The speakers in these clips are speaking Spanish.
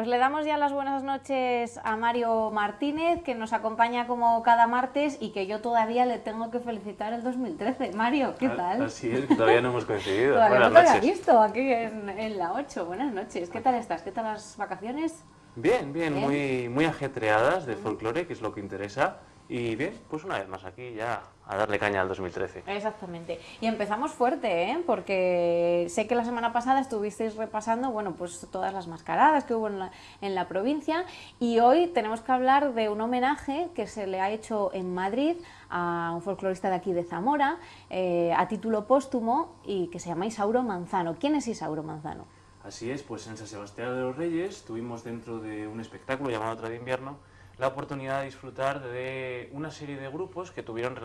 Pues le damos ya las buenas noches a Mario Martínez, que nos acompaña como cada martes y que yo todavía le tengo que felicitar el 2013. Mario, ¿qué tal? Así es, todavía no hemos coincidido. todavía buenas no te noches. había visto aquí en, en la 8. Buenas noches. ¿Qué tal estás? ¿Qué tal las vacaciones? Bien, bien, Bien. muy, muy ajetreadas de folclore, que es lo que interesa. Y bien, pues una vez más aquí ya a darle caña al 2013. Exactamente. Y empezamos fuerte, ¿eh? porque sé que la semana pasada estuvisteis repasando, bueno, pues todas las mascaradas que hubo en la, en la provincia y hoy tenemos que hablar de un homenaje que se le ha hecho en Madrid a un folclorista de aquí de Zamora, eh, a título póstumo y que se llama Isauro Manzano. ¿Quién es Isauro Manzano? Así es, pues en San Sebastián de los Reyes tuvimos dentro de un espectáculo llamado Otra de Invierno la oportunidad de disfrutar de una serie de grupos que tuvieron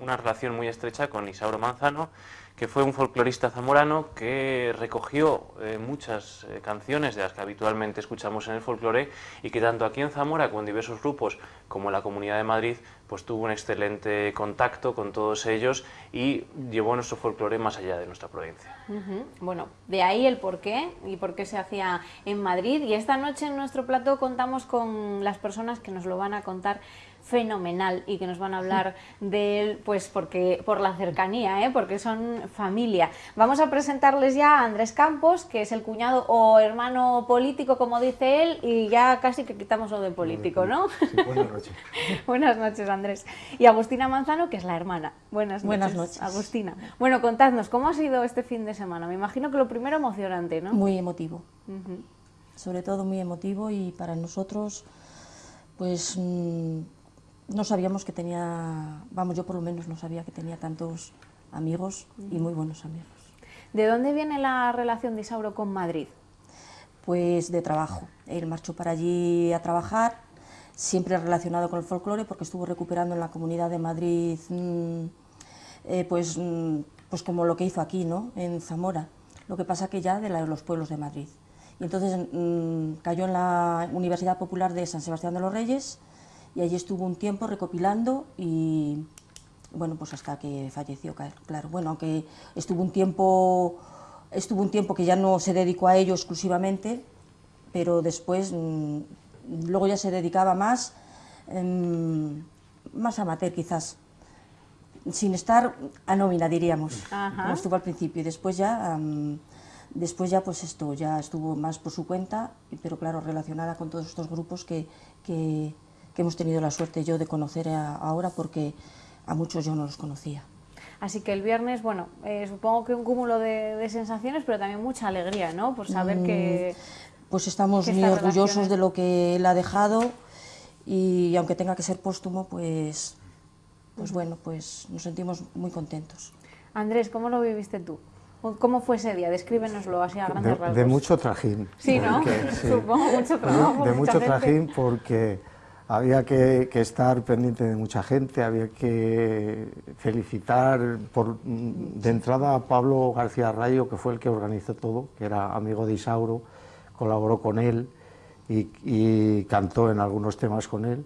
una relación muy estrecha con Isauro Manzano, que fue un folclorista zamorano que recogió eh, muchas eh, canciones de las que habitualmente escuchamos en el folclore y que tanto aquí en Zamora con diversos grupos como en la Comunidad de Madrid pues tuvo un excelente contacto con todos ellos y llevó nuestro folclore más allá de nuestra provincia. Bueno, de ahí el por qué y por qué se hacía en Madrid. Y esta noche en nuestro plato contamos con las personas que nos lo van a contar fenomenal y que nos van a hablar de él, pues porque por la cercanía, ¿eh? porque son familia. Vamos a presentarles ya a Andrés Campos, que es el cuñado o hermano político, como dice él, y ya casi que quitamos lo de político, ¿no? Sí, buenas noches. Buenas noches, Andrés. Y Agustina Manzano, que es la hermana. Buenas noches. Buenas noches. Agustina. Bueno, contadnos, ¿cómo ha sido este fin de semana? Me imagino que lo primero emocionante, ¿no? Muy emotivo, sobre todo muy emotivo y para nosotros, pues mm, no sabíamos que tenía, vamos, yo por lo menos no sabía que tenía tantos amigos y muy buenos amigos. ¿De dónde viene la relación de Isauro con Madrid? Pues de trabajo. Él marchó para allí a trabajar, siempre relacionado con el folclore, porque estuvo recuperando en la Comunidad de Madrid, mm, eh, pues, mm, pues como lo que hizo aquí, ¿no? En Zamora. Lo que pasa que ya de la- los pueblos de Madrid. Y entonces mm, cayó en la Universidad Popular de San Sebastián de los Reyes y allí estuvo un tiempo recopilando y bueno, pues hasta que falleció, claro. Bueno, aunque estuvo un tiempo, estuvo un tiempo que ya no se dedicó a ello exclusivamente, pero después, mm, luego ya se dedicaba más, em, más amateur quizás, sin estar a nómina diríamos, Ajá. como estuvo al principio y después ya, después ya pues esto, ya estuvo más por su cuenta, pero claro, relacionada con todos estos grupos que, que, que hemos tenido la suerte yo de conocer a- ahora porque a muchos yo no los conocía. Así que el viernes, bueno, eh, supongo que un cúmulo de, de sensaciones, pero también mucha alegría, ¿no? Por saber Mm, que... Pues estamos que muy orgullosos relaciones- de lo que él ha dejado y aunque tenga que ser póstumo, pues, pues bueno, pues nos sentimos muy contentos. Andrés, ¿cómo lo viviste tú? ¿Cómo fue ese día? Descríbenoslo así a grandes De, rasgos. de mucho trajín. Sí, ¿no? porque, sí. Supongo mucho De- trabajo, De, mucha mucho trajín porque había que, que estar pendiente de mucha gente, había que felicitar por, de entrada a Pablo García Rayo, que fue el que organizó todo, que era amigo de Isauro, colaboró con él y, y cantó en algunos temas con él.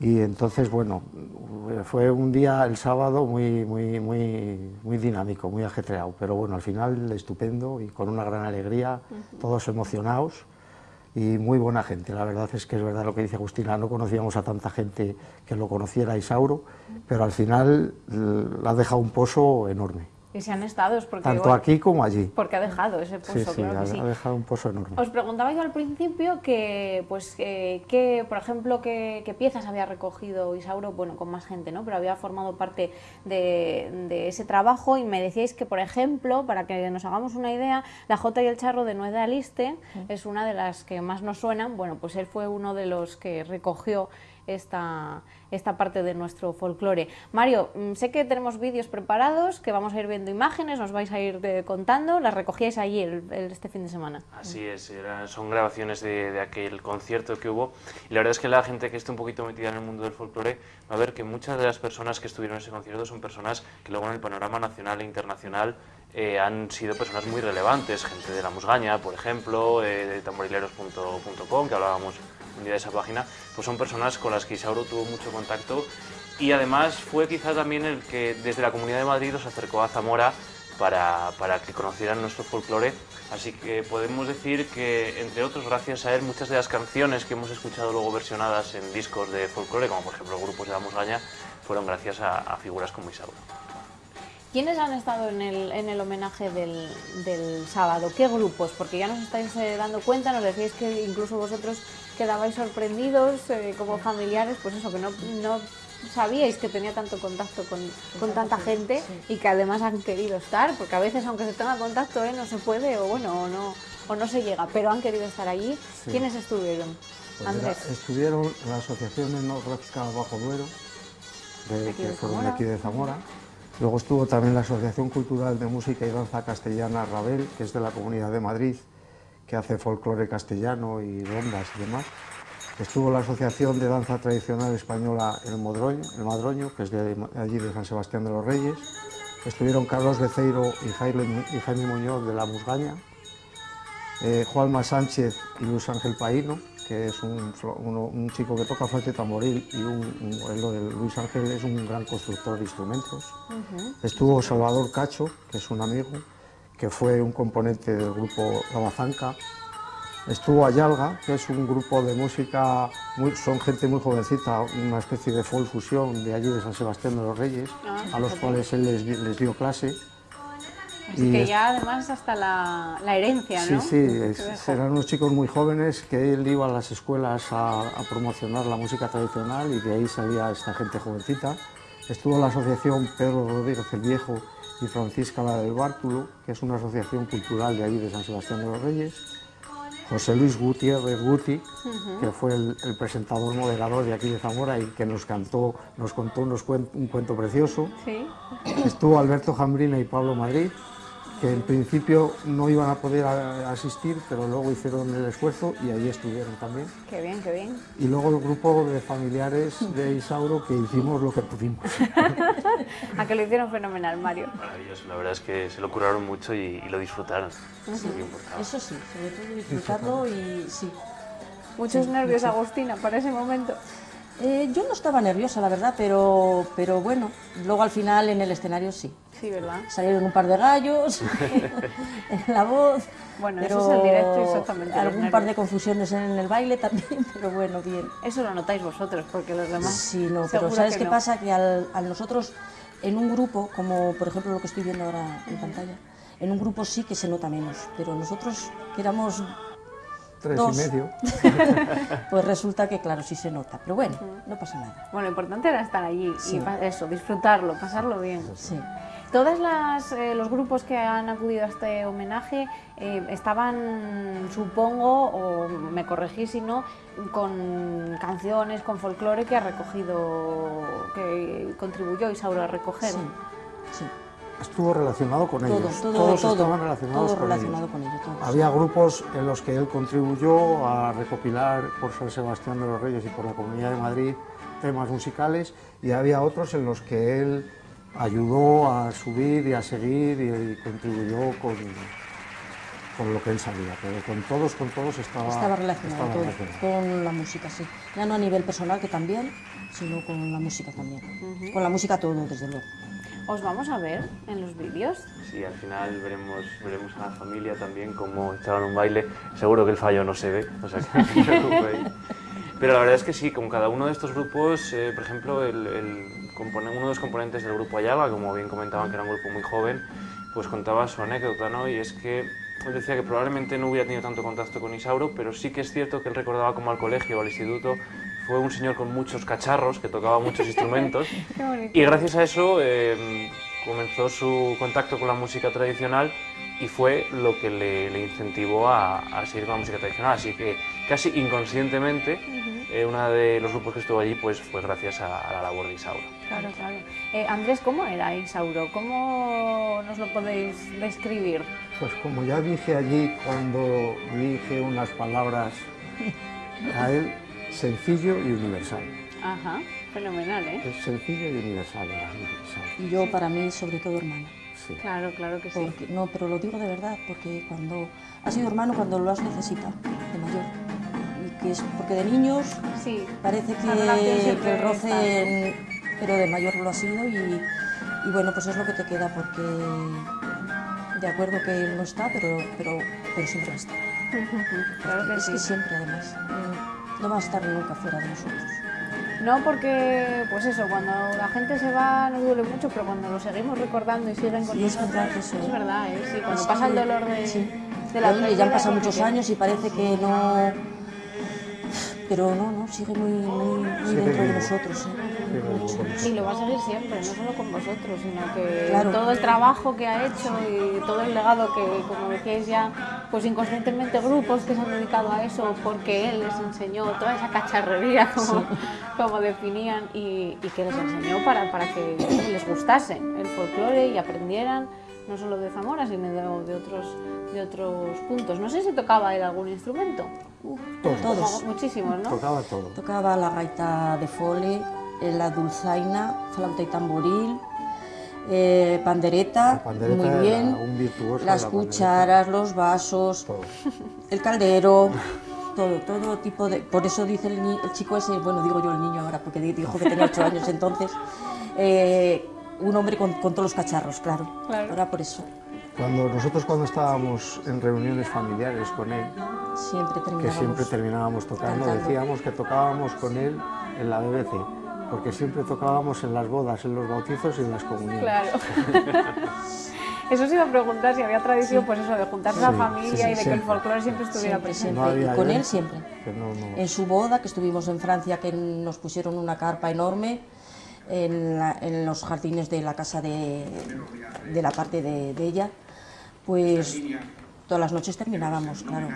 Y entonces, bueno, fue un día, el sábado, muy, muy, muy, muy dinámico, muy ajetreado, pero bueno, al final estupendo y con una gran alegría, todos emocionados y muy buena gente. La verdad es que es verdad lo que dice Agustina, no conocíamos a tanta gente que lo conociera Isauro, pero al final l- le ha dejado un pozo enorme, Y se han estado, es porque, tanto bueno, aquí como allí. porque ha dejado ese pozo, Sí, sí, claro ha, que sí. ha dejado un pozo enorme. Os preguntaba yo al principio que, pues, eh, que, por ejemplo, qué, qué piezas había recogido Isauro, bueno, con más gente, ¿no? Pero había formado parte de, de ese trabajo y me decíais que, por ejemplo, para que nos hagamos una idea, la Jota y el Charro de Nueva Aliste es una de las que más nos suenan. Bueno, pues él fue uno de los que recogió esta, esta parte de nuestro folclore. Mario, mm, sé que tenemos vídeos preparados, que vamos a ir viendo imágenes, nos vais a ir eh, contando, las recogíais allí el- el- este fin de semana. Así es, son grabaciones de, de aquel concierto que hubo y la verdad es que la gente que esté un poquito metida en el mundo del folclore va a ver que muchas de las personas que estuvieron en ese concierto son personas que luego en el panorama nacional e internacional eh, han sido personas muy relevantes, gente de la Musgaña, por ejemplo, eh, de tamborileros.com, que hablábamos un día de esa página, pues son personas con las que Isauro tuvo mucho contacto y además fue quizá también el que desde la Comunidad de Madrid os acercó a Zamora para, para que conocieran nuestro folclore. Así que podemos decir que, entre otros, gracias a él, muchas de las canciones que hemos escuchado luego versionadas en discos de folclore, como por ejemplo grupos de la Musgaña, fueron gracias a, a figuras como Isauro. ¿Quiénes han estado en el, en el homenaje del, del, sábado? ¿Qué grupos? Porque ya nos estáis eh, dando cuenta, nos decíais que incluso vosotros quedabais sorprendidos eh, como familiares, pues eso, que no, no sabíais que tenía tanto contacto con, con tanta gente y que además han querido estar, porque a veces aunque se tenga contacto eh, no se puede o bueno, o no, o no se llega, pero han querido estar allí. Sí. ¿Quiénes estuvieron? Pues Andrés. era- estuvieron la Asociación Etnográfica Bajo Duero, de, que fueron de aquí de Zamora. Luego estuvo también la Asociación Cultural de Música y Danza Castellana Rabel, que es de la Comunidad de Madrid, que hace folclore castellano y rondas y demás. Estuvo la Asociación de Danza Tradicional Española El Modroño, el Madroño, que es de allí de San Sebastián de los Reyes. Estuvieron Carlos Beceiro y Jaime, Muñoz de la Musgaña. Eh, Juanma Sánchez y Luis Ángel Paíno, que es un, uno- un chico que toca flauta y tamboril y un, un- el Luis Ángel es un gran constructor de instrumentos. Estuvo Salvador Cacho, que es un amigo, que fue un componente del grupo La Bazanca. Estuvo Ayalga, que es un grupo de música, muy- son gente muy jovencita, una especie de folk fusión de allí de San Sebastián de los Reyes, Ah, a los cuales él les, les dio clase. Así Y que ya además hasta la, la herencia, Sí, ¿no? sí, es- dejó. eran unos chicos muy jóvenes que él iba a las escuelas a, a promocionar la música tradicional y de ahí salía esta gente jovencita. Estuvo la asociación Pedro Rodríguez el Viejo y Francisca la del Bártulo, que es una asociación cultural de allí de San Sebastián de los Reyes. José Luis Gutiérrez Guti, que fue el, el presentador moderador de aquí de Zamora y que nos cantó, nos contó unos cuen- un cuento precioso. Sí. Estuvo Alberto Jambrina y Pablo Madrid, que en principio no iban a poder a- asistir, pero luego hicieron el esfuerzo y allí estuvieron también. Qué bien, qué bien. Y luego el grupo de familiares de Isauro que hicimos lo que pudimos. A que lo hicieron fenomenal, Mario. Maravilloso, la verdad es que se lo curaron mucho y, y lo disfrutaron. Eso sí, sobre todo disfrutarlo y sí. Muchos nervios, Agustina, para ese momento. Eh, yo no estaba nerviosa, la verdad, pero, pero bueno, luego al final en el escenario sí. Sí, ¿verdad? Salieron un par de gallos en la voz. Bueno, eso es el directo, exactamente, Algún par de confusiones en el baile también, pero bueno, bien. Eso lo notáis vosotros, porque los demás. Sí, no, pero ¿sabes que qué no. pasa? Que al, al nosotros, en un grupo, como por ejemplo lo que estoy viendo ahora en pantalla, en un grupo sí que se nota menos, pero nosotros que éramos, Tres Dos. y medio. pues resulta que claro, sí se nota, pero bueno, no pasa nada. Bueno, lo importante era estar allí Sí. y eso, disfrutarlo, pasarlo bien. Sí. Todos los grupos que han acudido a este homenaje eh, estaban, supongo, o me corregís si no, con canciones, con folclore que ha recogido, que contribuyó Isauro a recoger. Sí, sí. Estuvo relacionado con Todo, ellos. todo, Todos todo, estaban relacionados todo con relacionado ellos. con ellos. todo, Había grupos en los que él contribuyó a recopilar por San Sebastián de los Reyes y por la Comunidad de Madrid temas musicales y había otros en los que él ayudó a subir y a seguir y, y contribuyó con, con lo que él sabía, pero con todos, con todos estaba, Estaba relacionado estaba todo, relacionado. con la música, sí. Ya no a nivel personal, que también, sino con la música también. Con la música todo, desde luego. Os vamos a ver en los vídeos. Sí, al final veremos, veremos a la familia también cómo echaban un baile. Seguro que el fallo no se ve, o sea que no se preocupéis. Pero la verdad es que sí, con cada uno de estos grupos, eh, por ejemplo, el, el uno de los componentes del grupo Ayala, como bien comentaban que era un grupo muy joven, pues contaba su anécdota, ¿no? Y es que él decía que probablemente no hubiera tenido tanto contacto con Isauro, pero sí que es cierto que él recordaba como al colegio o al instituto fue un señor con muchos cacharros, que tocaba muchos instrumentos, Qué bonito. y gracias a eso eh, comenzó su contacto con la música tradicional y fue lo que le, le incentivó a, a seguir con la música tradicional. Así que casi inconscientemente, eh, uno de los grupos que estuvo allí pues, fue gracias a, a la labor de Isauro. Claro, claro. Eh, Andrés, ¿cómo era Isauro? ¿Cómo nos lo podéis describir? Pues como ya dije allí cuando dije unas palabras a él, sencillo y universal. Ajá, fenomenal, ¿eh? Es sencillo y universal. Y yo, para mí, sobre todo hermano. Sí. Claro, claro que sí. Porque, no, pero lo digo de verdad, porque cuando ha sido hermano cuando lo has necesitado, de mayor. Y que es porque de niños Sí, parece que, que el roce, está, en- pero de mayor lo ha sido y, y bueno, pues es lo que te queda porque de acuerdo que él no está, pero, pero, pero siempre va a estar. Claro que es sí. que siempre, además, mm, no va a estar nunca fuera de nosotros. No, porque, pues eso, cuando la gente se va nos duele mucho, pero cuando lo seguimos recordando y siguen con Sí, es verdad eso, es ¿eh? verdad, ¿eh? Sí, cuando Es pasa el que- dolor de, sí. de la Oye, ya han pasado es muchos años y parece que no... Pero no, no, sigue muy, muy, muy dentro de nosotros. ¿eh? Lo va a seguir siempre, no solo con vosotros, sino que Claro. todo el trabajo que ha hecho y todo el legado que, como decíais ya, pues inconscientemente grupos que se han dedicado a eso porque él les enseñó toda esa cacharrería, como, como definían, y, y que les enseñó para, para que les gustase el folclore y aprendieran no solo de Zamora, sino de, de otros, de otros puntos. No sé si tocaba él algún instrumento. Todos. Todos. Muchísimos, ¿no? Tocaba todo. Tocaba la gaita de fole, eh, la dulzaina, flauta y tamboril, eh, pandereta, muy bien, un virtuoso las la pandereta. cucharas, los vasos, Todo. el caldero, todo, todo tipo de... Por eso dice el, ni- el chico ese, bueno, digo yo el niño ahora, porque di- dijo que tenía ocho años entonces, eh, un hombre con, con todos los cacharros, claro. Claro. Ahora por eso, Cuando nosotros cuando estábamos en reuniones familiares con él, siempre que terminábamos... siempre terminábamos tocando, cantando. decíamos que tocábamos con él en la BBC, porque siempre tocábamos en las bodas, en los bautizos y en las comuniones. Claro. Eso se iba a preguntar si había tradición, pues eso, de juntarse la Sí, familia sí, sí, y de que el folclore siempre estuviera Siempre, presente. No y con él siempre. que no- no- En su boda, que estuvimos en Francia, que nos pusieron una carpa enorme en, la- en los jardines de la casa de, de la parte de, de ella, pues todas las noches terminábamos, claro,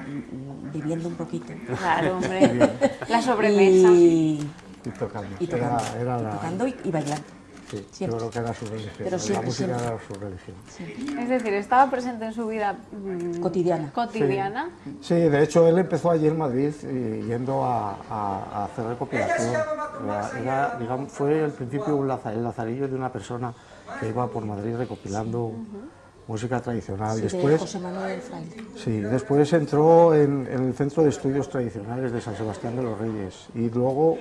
viviendo un poquito. Claro, hombre. La sobremesa. Y, y tocando. y tocando, Era, era y la- tocando y, y bailando. Sí, yo siempre. creo que era su religión. Pero la música siempre. era su religión. Es decir, estaba presente en su vida mm, Cotidiana. cotidiana. Sí, de hecho él empezó allí en Madrid eh, yendo a, a- a hacer recopilación. Era, era, digamos, fue al principio un laza- el lazarillo de una persona que iba por Madrid recopilando música tradicional. Sí, de después, José Manuel Fraile. sí, después entró en, en el Centro de Estudios Tradicionales de San Sebastián de los Reyes y luego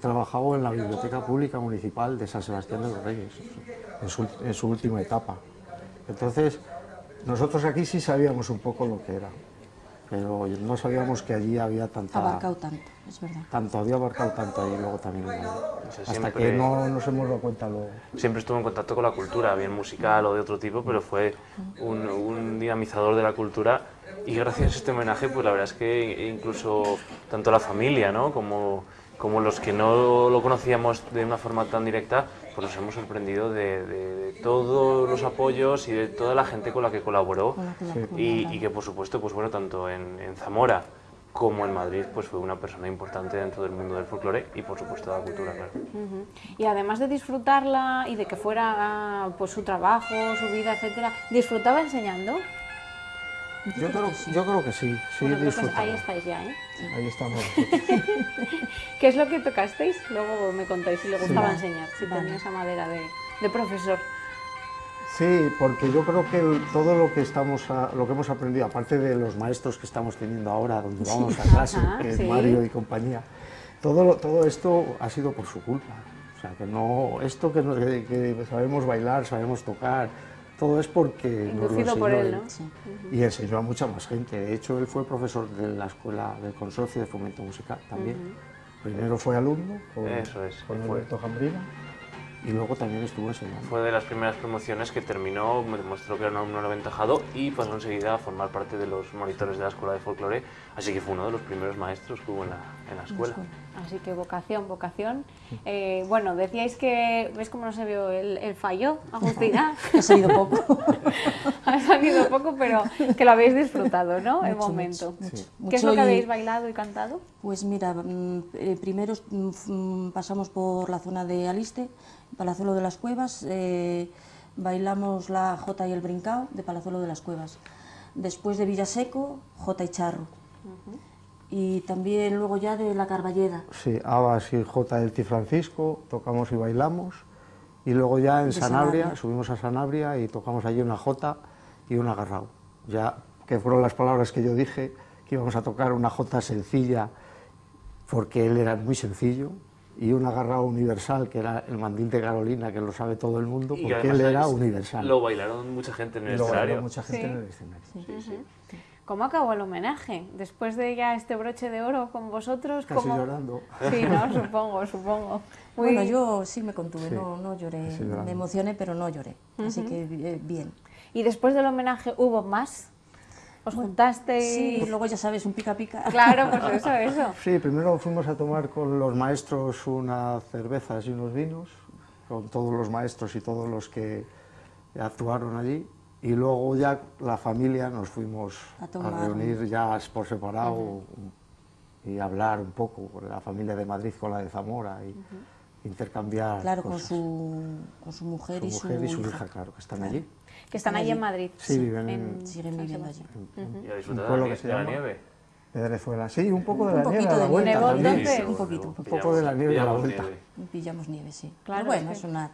trabajó en la Biblioteca Pública Municipal de San Sebastián de los Reyes en su, en su última etapa. Entonces, nosotros aquí sí sabíamos un poco lo que era, pero no sabíamos que allí había tanta... Abarcado tanto, es verdad. Tanto, había abarcado tanto ahí luego también. Madrid. sea, Hasta siempre- que no nos hemos dado cuenta luego. Siempre estuvo en contacto con la cultura, bien musical o de otro tipo, pero fue un, un dinamizador de la cultura y gracias a este homenaje, pues la verdad es que incluso tanto la familia, ¿no? Como, como los que no lo conocíamos de una forma tan directa, pues nos hemos sorprendido de, de- de todos los apoyos y de toda la gente con la que colaboró Sí. y, y que por supuesto, pues bueno, tanto en, en Zamora como en Madrid, pues fue una persona importante dentro del mundo del folclore y por supuesto de la cultura, claro. Y además de disfrutarla y de que fuera pues su trabajo, su vida, etcétera, ¿disfrutaba enseñando? Yo creo, yo creo que sí, sí Bueno, creo que disfrutaba. ahí estáis ya, ¿eh? Ahí estamos. ¿Qué es lo que tocasteis? Luego me contáis si le gustaba Vale. enseñar, si Vale. tenía esa madera de, de profesor. Sí, porque yo creo que el- todo lo que estamos, a- lo que hemos aprendido, aparte de los maestros que estamos teniendo ahora, donde vamos a clase, Ajá, que es sí. Mario y compañía, todo, lo- todo esto ha sido por su culpa. O sea, que no, esto que, no- que- que sabemos bailar, sabemos tocar, todo es porque nos lo Inducido por enseñó él, ¿no? Sí. Y enseñó a mucha más gente. De hecho, él fue profesor de la escuela del Consorcio de Fomento Musical también. Primero fue alumno con, Eso es, con fue. Alberto Jambrina y luego también estuvo enseñando. Fue de las primeras promociones que terminó, me demostró que era un alumno aventajado y pasó enseguida a formar parte de los monitores de la escuela de folclore, así que fue uno de los primeros maestros que hubo en la, en la escuela. Así que vocación, vocación. Eh, bueno, decíais que, ¿ves cómo no se vio el, el fallo, Agustina? Ha salido poco. ha salido poco, pero que lo habéis disfrutado, ¿no? el Mucho, momento. mucho, mucho. ¿Qué es Mucho lo que y- habéis bailado y cantado? Pues mira, mm, eh, primero mm, mm, pasamos por la zona de Aliste, Palazuelo de las Cuevas, eh, bailamos la Jota y el Brincao de Palazuelo de las Cuevas. Después de Villaseco, Jota y Charro. Y también luego ya de la Carballeda. Sí, Abas y J del Ti Francisco, tocamos y bailamos. Y luego ya en Sanabria, Sanabria. subimos a Sanabria y tocamos allí una J y una Garrao. Ya que fueron las palabras que yo dije, que íbamos a tocar una J sencilla, porque él era muy sencillo y un agarrado universal, que era el mandil de Carolina, que lo sabe todo el mundo, Y porque él era universal. Lo bailaron mucha gente en el lo bailó escenario. mucha gente Sí. en el escenario. Sí, sí. ¿Cómo acabó el homenaje? Después de ya este broche de oro con vosotros, Casi ¿cómo- llorando. Sí, no, supongo, supongo. Muy- Bueno, yo sí me contuve, Sí, no, no lloré, me emocioné, pero no lloré, así que eh, bien. ¿Y después del homenaje hubo más? ¿Os juntasteis? Sí, luego ya sabes, un pica pica. Claro, pues eso, eso. Sí, primero fuimos a tomar con los maestros unas cervezas y unos vinos, con todos los maestros y todos los que actuaron allí. Y luego ya la familia nos fuimos A a, reunir ya por separado y hablar un poco, con la familia de Madrid con la de Zamora y intercambiar Claro, con cosas. su, con su mujer, Su y, su mujer y su hija. hija, claro, que están allí. Que están allí en Madrid. Sí, viven en- Siguen viviendo allí. Sebastián. Y a Un pueblo de, que se de la llama- nieve. Venezuela, sí, un poco de Un la nieve poquito a la de vuelta Un poquito, un poco de la nieve a la Pillamos vuelta. nieve. Pillamos nieve, sí. Claro, Pero bueno, es que- eso, no es.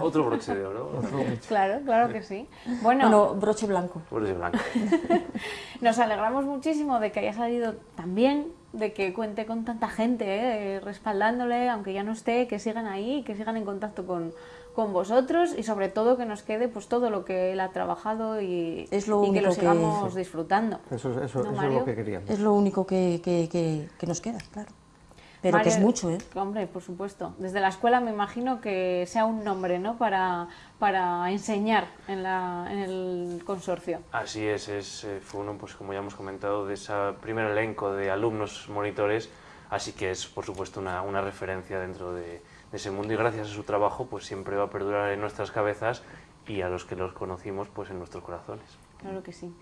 Otro broche de oro. Claro, claro que sí. Bueno, Bueno, broche blanco. Broche blanco. nos alegramos muchísimo de que haya salido tan bien, de que cuente con tanta gente eh, respaldándole, aunque ya no esté, que sigan ahí, que sigan en contacto con, con vosotros y sobre todo que nos quede pues todo lo que él ha trabajado y, Es lo y que lo que- sigamos disfrutando. Eso, eso, ¿No, eso es lo que queríamos. Es lo único que, que, que, que nos queda, claro. Pero que Mario, es mucho, ¿eh? Hombre, por supuesto. Desde la escuela me imagino que sea un nombre, ¿no? Para, para enseñar en, la, en el consorcio. Así es, es eh, fue uno, pues como ya hemos comentado, de ese primer elenco de alumnos monitores, así que es por supuesto una, una referencia dentro de, de ese mundo y gracias a su trabajo pues siempre va a perdurar en nuestras cabezas y a los que los conocimos pues en nuestros corazones. Claro que sí.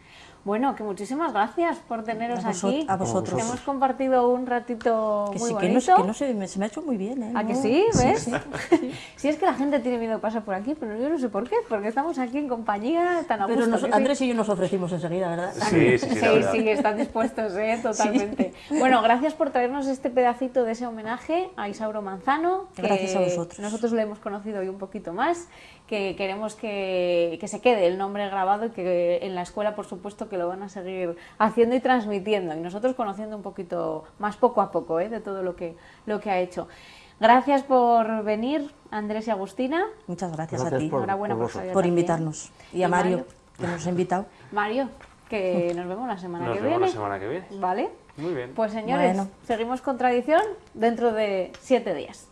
Bueno, que muchísimas gracias por teneros A aquí. a vosotros. Hemos compartido un ratito Que muy sí, bonito. que no, que no sé, me- se me ha hecho muy bien, ¿eh? ¿A que sí? ¿Ves? Sí, Sí, es que la gente tiene miedo de pasar por aquí, pero yo no sé por qué, porque estamos aquí en compañía tan a Pero gusto. nos-. Andrés y yo nos ofrecimos enseguida, ¿verdad? Sí, sí, sí, Sí, están dispuestos, ¿eh? totalmente. Bueno, gracias por traernos este pedacito de ese homenaje a Isauro Manzano. que Gracias a vosotros. Nosotros lo hemos conocido hoy un poquito más, que queremos que, que se quede el nombre grabado y que en la escuela, por supuesto, que lo van a seguir haciendo y transmitiendo. Y nosotros conociendo un poquito más poco a poco ¿eh? de todo lo que, lo que ha hecho. Gracias por venir, Andrés y Agustina. Muchas gracias, a ti por- Enhorabuena por, invitarnos. Y a Y Mario, Mario. que nos ha invitado. Mario, que nos vemos la semana Nos que vemos viene. la semana que viene. ¿Vale? Muy bien. Pues señores, Bueno. seguimos con tradición dentro de siete días.